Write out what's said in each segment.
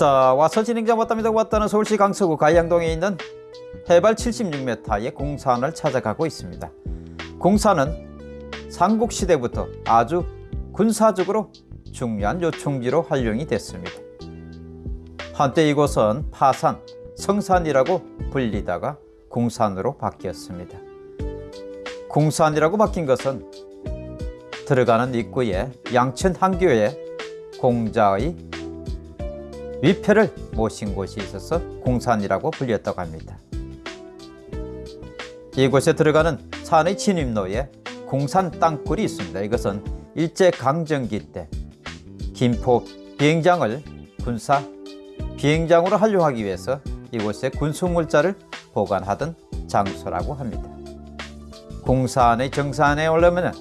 자 와서 진행자 왔답니다. 왔다는 서울시 강서구 가양동에 있는 해발 76m의 공산을 찾아가고 있습니다. 공산은 삼국시대부터 아주 군사적으로 중요한 요충지로 활용이 됐습니다. 한때 이곳은 파산, 성산이라고 불리다가 공산으로 바뀌었습니다. 공산이라고 바뀐 것은 들어가는 입구에 양천 한교에 공자의 위패를 모신 곳이 있어서 공산이라고 불렸다고 합니다. 이곳에 들어가는 산의 진입로에 공산 땅굴이 있습니다. 이것은 일제강점기 때 김포 비행장을 군사 비행장으로 활용하기 위해서 이곳에 군수물자를 보관하던 장소라고 합니다. 공산의 정산에 올라오면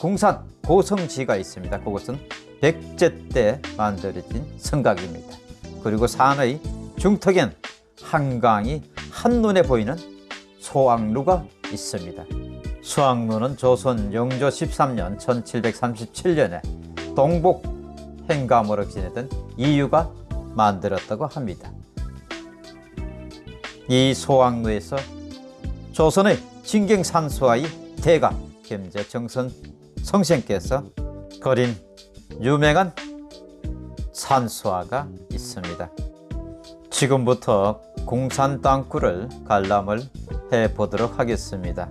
공산 고성지가 있습니다. 그곳은 백제 때 만들어진 성곽입니다. 그리고 산의 중턱엔 한강이 한눈에 보이는 소왕루가 있습니다. 수왕루는 조선 영조 13년 1737년에 동복 행감으로 지내던 이유가 만들었다고 합니다. 이 소왕루에서 조선의 진경산수와의 대가 겸재 정선 성생께서 그린 유명한 산수화가 있습니다. 지금부터 공산 땅굴을 관람을 해 보도록 하겠습니다.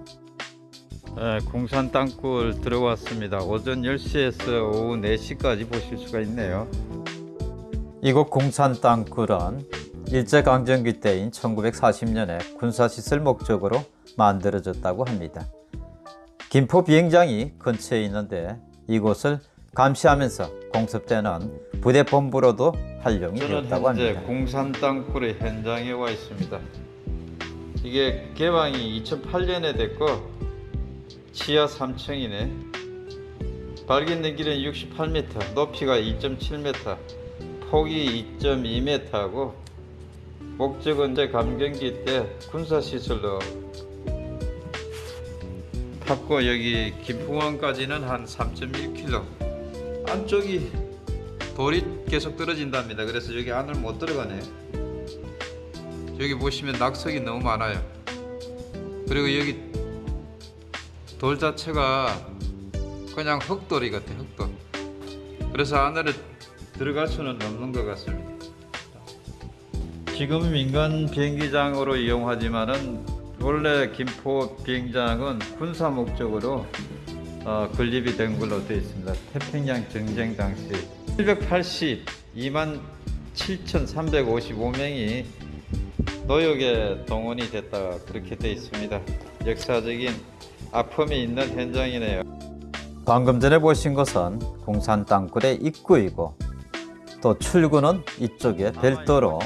네, 공산 땅굴 들어왔습니다. 오전 10시에서 오후 4시까지 보실 수가 있네요. 이곳 공산 땅굴은 일제강점기 때인 1940년에 군사시설 목적으로 만들어졌다고 합니다. 김포 비행장이 근처에 있는데 이곳을 감시하면서 공습 때는 부대 본부로도 활용이 되었다고 합니다. 공산 땅굴의 현장에 와 있습니다. 이게 개방이 2008년에 됐고 지하 3층이네. 발견된 길은 68m, 높이가 2.7m, 폭이 2.2m하고 목적은 이제 감경기 때 군사시설로 탔고 여기 김풍원까지는 한 3.1km 안쪽이 돌이 계속 떨어진답니다. 그래서 여기 안을 못 들어가네요. 여기 보시면 낙석이 너무 많아요. 그리고 여기 돌 자체가 그냥 흙돌이 같아 흙돌. 그래서 안으로 들어갈 수는 없는 것 같습니다. 지금 민간 비행기장으로 이용하지만은 원래 김포 비행장은 군사 목적으로 어, 건립이 된 걸로 되어 있습니다. 태평양 전쟁 당시 782만 7,355명이 노역에 동원이 됐다 그렇게 되어 있습니다. 역사적인 아픔이 있는 현장이네요. 방금 전에 보신 것은 공산 땅굴의 입구이고 또 출구는 이쪽에 별도로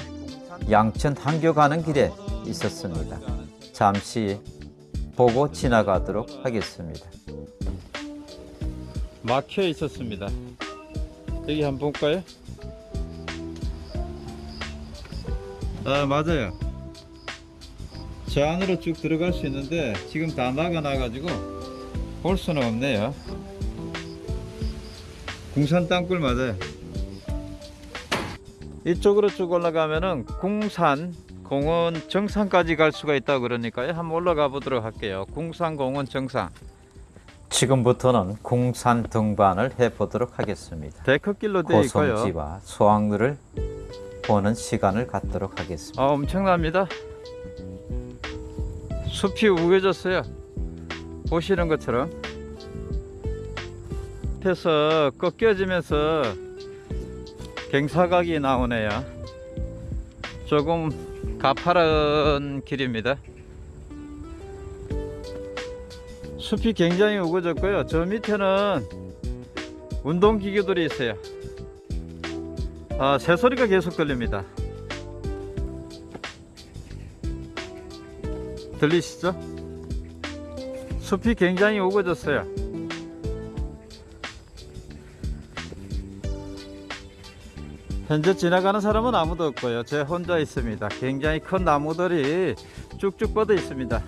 양천 한교 가는 길에 있었습니다. 잠시 보고 지나가도록 하겠습니다. 막혀 있었습니다. 여기 한번 볼까요? 아 맞아요. 저 안으로 쭉 들어갈 수 있는데 지금 다 막아놔 가지고 볼 수는 없네요. 궁산 땅굴 맞아요. 이쪽으로 쭉 올라가면은 궁산 공원 정상까지 갈 수가 있다 그러니까요 한번 올라가 보도록 할게요 궁산 공원 정상 지금부터는 궁산 등반을 해 보도록 하겠습니다. 데크길로 되어 있고요. 고성지와 소왕루를 보는 시간을 갖도록 하겠습니다. 아 엄청납니다. 숲이 우겨졌어요. 보시는 것처럼. 밑에서 꺾여지면서 갱사각이 나오네요. 조금 가파른 길입니다 숲이 굉장히 우거졌고요. 저 밑에는 운동기구들이 있어요. 아, 새소리가 계속 들립니다. 들리시죠? 숲이 굉장히 우거졌어요. 현재 지나가는 사람은 아무도 없고요. 제 혼자 있습니다. 굉장히 큰 나무들이 쭉쭉 뻗어 있습니다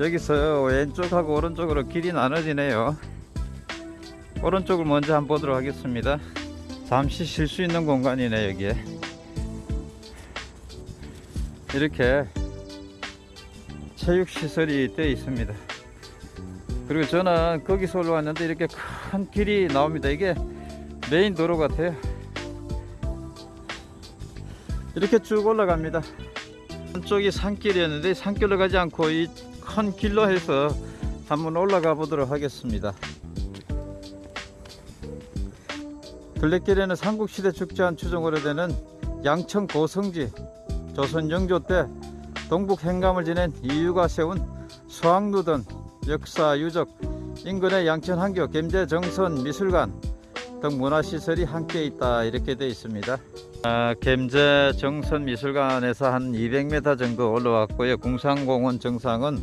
여기서 왼쪽하고 오른쪽으로 길이 나눠지네요. 오른쪽을 먼저 한번 보도록 하겠습니다. 잠시 쉴 수 있는 공간이네 여기에. 이렇게 체육시설이 되어 있습니다. 그리고 저는 거기서 올라왔는데 이렇게 큰 길이 나옵니다. 이게 메인 도로 같아요. 이렇게 쭉 올라갑니다. 한쪽이 산길이었는데 산길로 가지 않고 이 큰 길로 해서 한번 올라가 보도록 하겠습니다. 둘레길에는 삼국시대 축제한 추정으로 되는 양천 고성지 조선 영조 때 동북 행감을 지낸 이유가 세운 수학루던 역사 유적 인근의 양천 한교 gem제 정선 미술관 등 문화시설이 함께 있다 이렇게 되어 있습니다. 아, gem제 정선 미술관에서 한 200m 정도 올라왔고요. 궁산공원 정상은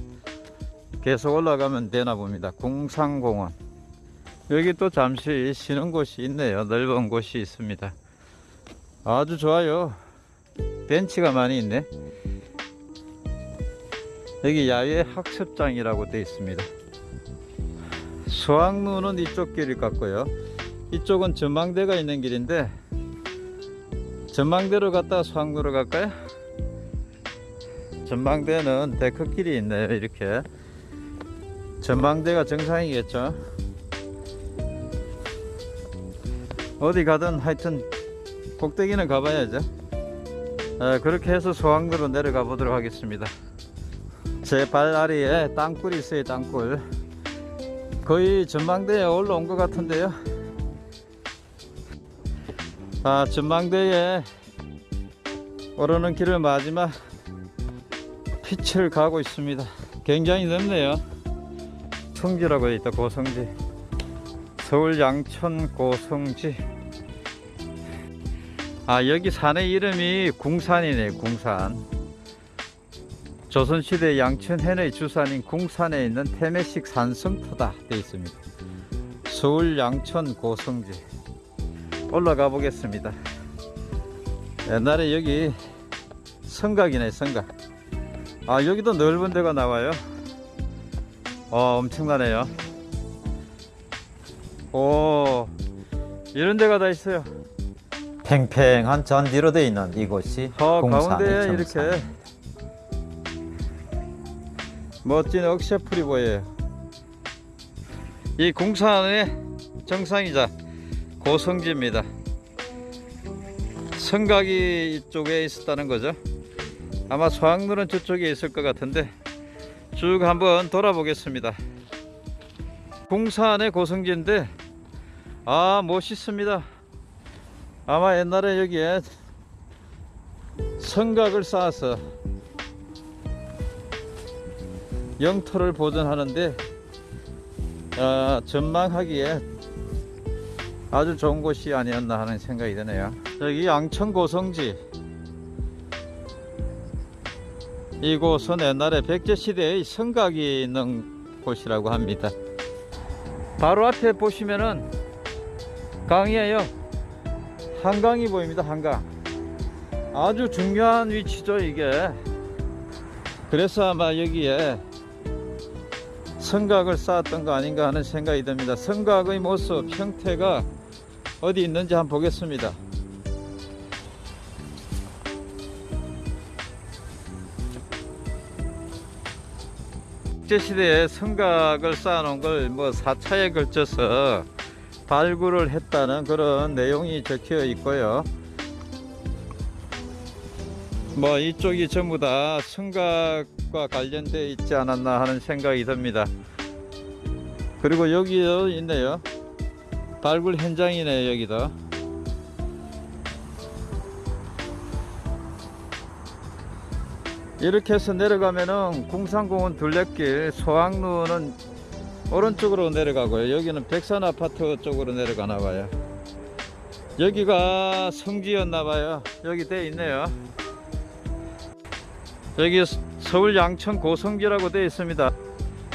계속 올라가면 되나 봅니다. 궁산공원. 여기 또 잠시 쉬는 곳이 있네요. 넓은 곳이 있습니다. 아주 좋아요. 벤치가 많이 있네. 여기 야외 학습장이라고 되어 있습니다. 수학로는 이쪽 길일 것 같고요 이쪽은 전망대가 있는 길인데 전망대로 갔다가 수학로로 갈까요? 전망대는 데크길이 있네요 이렇게. 전망대가 정상이겠죠? 어디 가든 하여튼 꼭대기는 가봐야죠. 아, 그렇게 해서 소항도로 내려가 보도록 하겠습니다. 제 발 아래에 땅굴이 있어요 땅굴. 거의 전망대에 올라온 것 같은데요 아 전망대에 오르는 길을 마지막 빛을 가고 있습니다. 굉장히 넓네요. 성지라고 있다 고성지. 서울 양천 고성지. 아 여기 산의 이름이 궁산이네 궁산. 조선시대 양천 해의 주산인 궁산에 있는 태매식 산성터다 되어 있습니다. 서울 양천 고성지 올라가 보겠습니다. 옛날에 여기 성각이네 성각 아 여기도 넓은 데가 나와요? 어 엄청나네요. 오 이런 데가 다 있어요. 팽팽한 잔디로 되어 있는 이곳이 어, 공산의 가운데에 이렇게. 멋진 억새풀이 보여요. 이 궁산의 정상이자 고성지입니다. 성각이 이쪽에 있었다는 거죠. 아마 소학로는 저쪽에 있을 것 같은데 쭉 한번 돌아보겠습니다. 궁산의 고성지인데 아 멋있습니다. 아마 옛날에 여기에 성각을 쌓아서 영토를 보존하는데 아, 전망하기에 아주 좋은 곳이 아니었나 하는 생각이 드네요. 여기 양천 고성지 이곳은 옛날에 백제 시대의 성각이 있는 곳이라고 합니다. 바로 앞에 보시면은 강이에요. 한강이 보입니다. 한강. 아주 중요한 위치죠, 이게. 그래서 아마 여기에 성곽을 쌓았던 거 아닌가 하는 생각이 듭니다. 성곽의 모습, 형태가 어디 있는지 한번 보겠습니다. 국제시대에 성곽을 쌓아놓은 걸 뭐 4차에 걸쳐서 발굴을 했다는 그런 내용이 적혀 있고요. 뭐 이쪽이 전부 다 성곽과 관련되어 있지 않았나 하는 생각이 듭니다. 그리고 여기도 있네요. 발굴 현장이네 여기도. 이렇게 해서 내려가면은 궁산공원 둘레길 소학로는 오른쪽으로 내려가고요. 여기는 백산 아파트 쪽으로 내려가나 봐요. 여기가 성지였나 봐요. 여기 돼 있네요. 여기 서울 양천 고성지라고 되어 있습니다.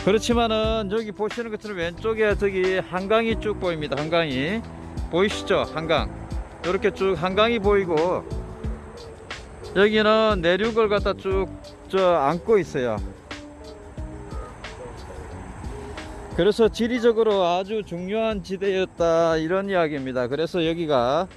그렇지만은 여기 보시는 것처럼 왼쪽에 저기 한강이 쭉 보입니다. 한강이 보이시죠? 한강 이렇게 쭉 한강이 보이고 여기는 내륙을 갖다 쭉 저 안고 있어요. 그래서 지리적으로 아주 중요한 지대였다 이런 이야기입니다. 그래서 여기가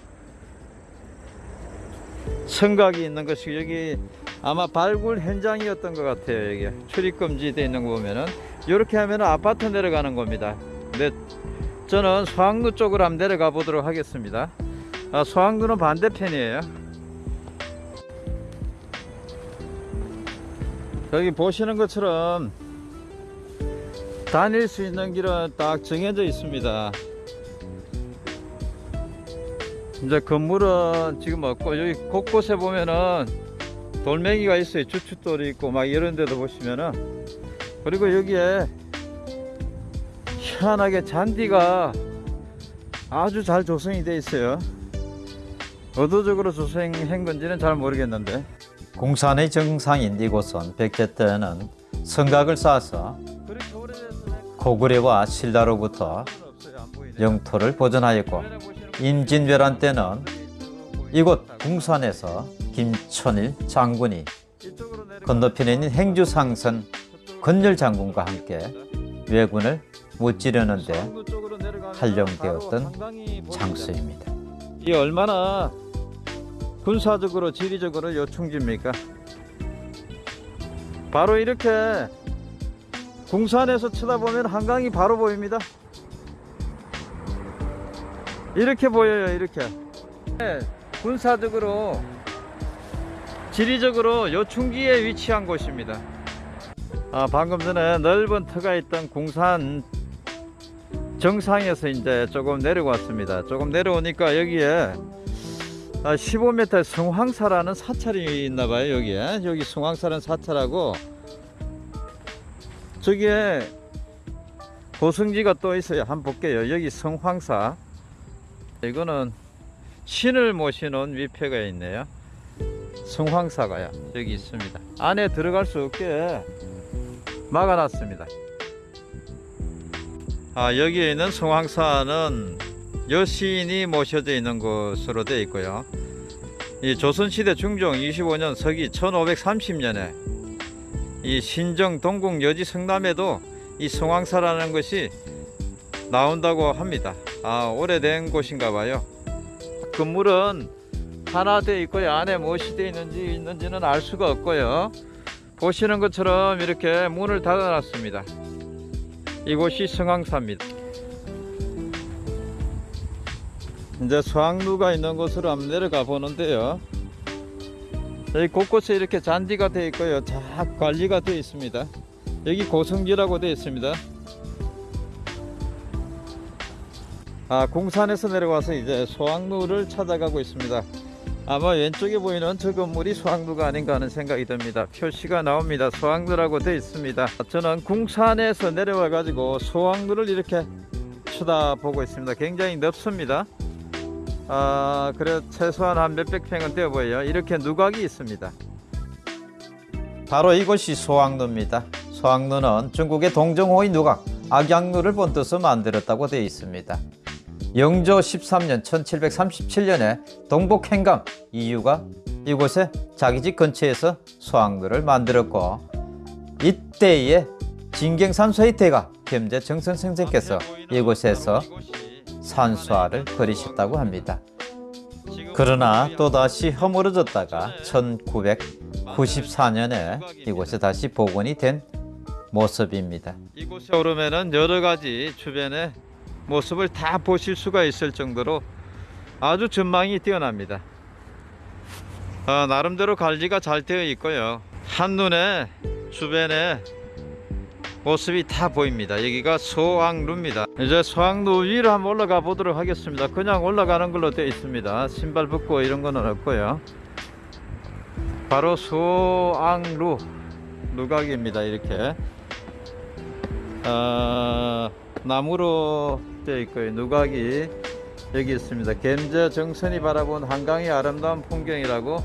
성각이 있는 것이 여기 아마 발굴 현장이었던 것 같아요. 여기 출입금지 돼 있는 거 보면은 이렇게 하면 아파트 내려가는 겁니다. 근데 저는 소학로 쪽으로 한번 내려가 보도록 하겠습니다. 아, 소학로는 반대편이에요. 여기 보시는 것처럼 다닐 수 있는 길은 딱 정해져 있습니다. 이제 건물은 지금 없고 여기 곳곳에 보면은 돌멩이가 있어요. 주춧돌이 있고 막 이런 데도 보시면은 그리고 여기에 희한하게 잔디가 아주 잘 조성이 돼 있어요. 의도적으로 조성한 건지는 잘 모르겠는데 공산의 정상인 이곳은 백제 때는 성곽을 쌓아서 고구려와 신라로부터. 영토를 보존하였고 임진왜란 때는 이곳 궁산에서 김천일 장군이 건너편에 있는 행주상선 건열 장군과 함께 왜군을 무찌르는데 활용되었던 장소입니다. 이 얼마나 군사적으로 지리적으로 요충지입니까? 바로 이렇게 궁산에서 쳐다보면 한강이 바로 보입니다. 이렇게 보여요, 이렇게. 네, 군사적으로 지리적으로 요충지에 위치한 곳입니다. 아, 방금 전에 넓은 터가 있던 궁산 정상에서 이제 조금 내려왔습니다. 조금 내려오니까 여기에 15m 성황사라는 사찰이 있나 봐요, 여기에. 여기 성황사라는 사찰하고 저기에 고성지가 또 있어요. 한번 볼게요. 여기 성황사. 이거는 신을 모시는 위패가 있네요. 성황사가요. 여기 있습니다. 안에 들어갈 수 없게 막아놨습니다. 아, 여기에 있는 성황사는 여신이 모셔져 있는 곳으로 되어 있고요. 이 조선시대 중종 25년 서기 1530년에 이 신정 동궁 여지 성남에도 이 성황사라는 것이 나온다고 합니다. 아, 오래된 곳인가 봐요. 건물은 하나 되어 있고요. 안에 무엇이 되어 있는지 있는지는 알 수가 없고요. 보시는 것처럼 이렇게 문을 닫아 놨습니다. 이곳이 성황사입니다. 이제 수학루가 있는 곳으로 한번 내려가 보는데요. 여기 곳곳에 이렇게 잔디가 되어 있고요. 잘 관리가 되어 있습니다. 여기 고성지라고 되어 있습니다. 아, 공산에서 내려와서 이제 소학루를 찾아가고 있습니다. 아마 왼쪽에 보이는 저 건물이 소학루가 아닌가 하는 생각이 듭니다. 표시가 나옵니다. 소학루라고 되어 있습니다. 저는 궁산에서 내려와 가지고 소학루를 이렇게 쳐다보고 있습니다. 굉장히 넓습니다. 아, 그래 최소한 한 몇백 평은 되어 보여요. 이렇게 누각이 있습니다. 바로 이곳이 소학루입니다. 소학루는 중국의 동정호의 누각, 악양루를 본뜻으로 만들었다고 되어 있습니다. 영조 13년 1737년에 동북행감 이유가 이곳에 자기 집 근처에서 소학루를 만들었고 이때에 진경산소의 대가 겸재 정선 선생께서 이곳에서 산수화를 벌이셨다고 합니다. 그러나 또다시 허물어졌다가 1994년에 이곳에 다시 복원이 된 모습입니다. 이곳에 오르면은 여러 가지 주변의 모습을 다 보실 수가 있을 정도로 아주 전망이 뛰어납니다. 어, 나름대로 관리가 잘 되어 있고요. 한눈에 주변에 모습이 다 보입니다. 여기가 소학루입니다. 이제 소학루 위로 한번 올라가 보도록 하겠습니다. 그냥 올라가는 걸로 되어 있습니다. 신발 벗고 이런 거는 없고요. 바로 소학루 누각입니다. 이렇게 어, 나무로 되어 있고요. 누각이 여기 있습니다. 겜저 정선이 바라본 한강의 아름다운 풍경이라고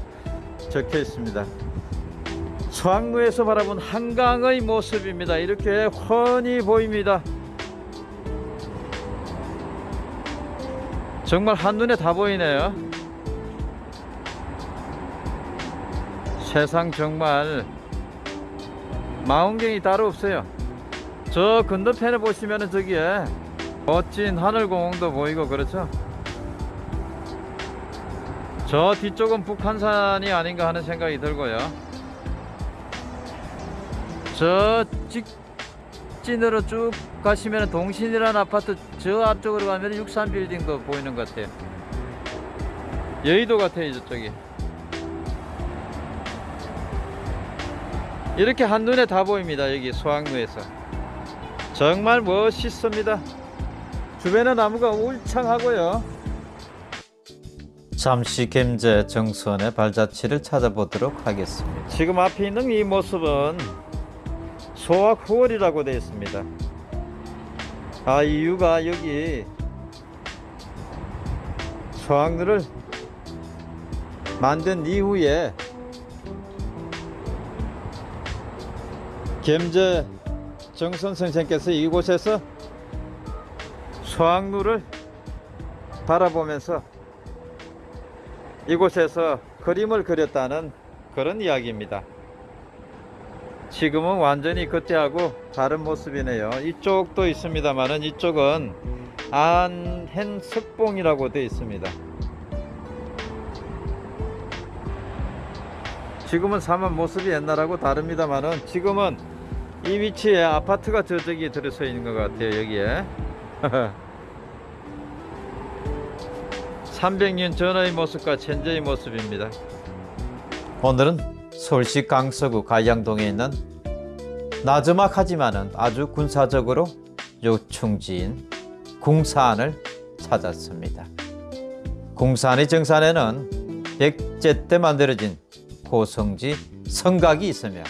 적혀 있습니다. 소학루에서 바라본 한강의 모습입니다. 이렇게 훤히 보입니다. 정말 한눈에 다 보이네요. 세상 정말 망원경이 따로 없어요. 저 건너편에 보시면은 저기에 멋진 하늘공원도 보이고 그렇죠. 저 뒤쪽은 북한산이 아닌가 하는 생각이 들고요. 저 직진으로 쭉 가시면 동신이라는 아파트 저 앞쪽으로 가면 63 빌딩도 보이는 것 같아요. 여의도 같아요, 저쪽이. 이렇게 한눈에 다 보입니다, 여기 수학로에서. 정말 멋있습니다. 주변의 나무가 울창하고요. 잠시 gem제 정선의 발자취를 찾아보도록 하겠습니다. 지금 앞에 있는 이 모습은 소학 후월이라고 되어 있습니다. 아 이유가 여기 소학루를 만든 이후에 gem제 정선 선생께서 이곳에서 소학루를 바라보면서 이곳에서 그림을 그렸다는 그런 이야기입니다. 지금은 완전히 그때하고 다른 모습이네요. 이쪽도 있습니다만은 이쪽은 안hen 석봉이라고 되어 있습니다. 지금은 사만 모습이 옛날하고 다릅니다만은 지금은 이 위치에 아파트가 저쪽에 들어서 있는 것 같아요. 여기에. 300년 전의 모습과 현재의 모습입니다. 오늘은 서울시 강서구 가양동에 있는 나즈막하지만 은 아주 군사적으로 요충지인 궁산을 찾았습니다. 궁산의 정산에는 백제 때 만들어진 고성지 성곽이 있으며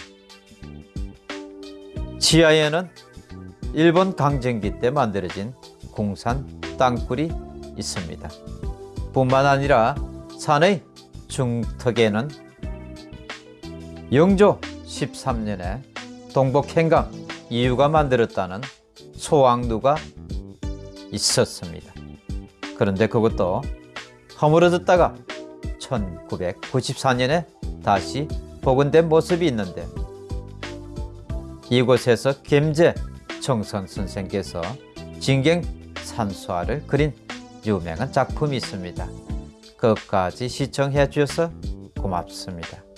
지하에는 일본 강점기 때 만들어진 궁산 땅굴이 있습니다. 뿐만 아니라 산의 중턱에는 영조 13년에 동북행강 이유가 만들었다는 소왕루가 있었습니다. 그런데 그것도 허물어졌다가 1994년에 다시 복원된 모습이 있는데 이곳에서 gem제 정선 선생께서 진경 산수화를 그린 유명한 작품이 있습니다. 끝까지 시청해 주셔서 고맙습니다.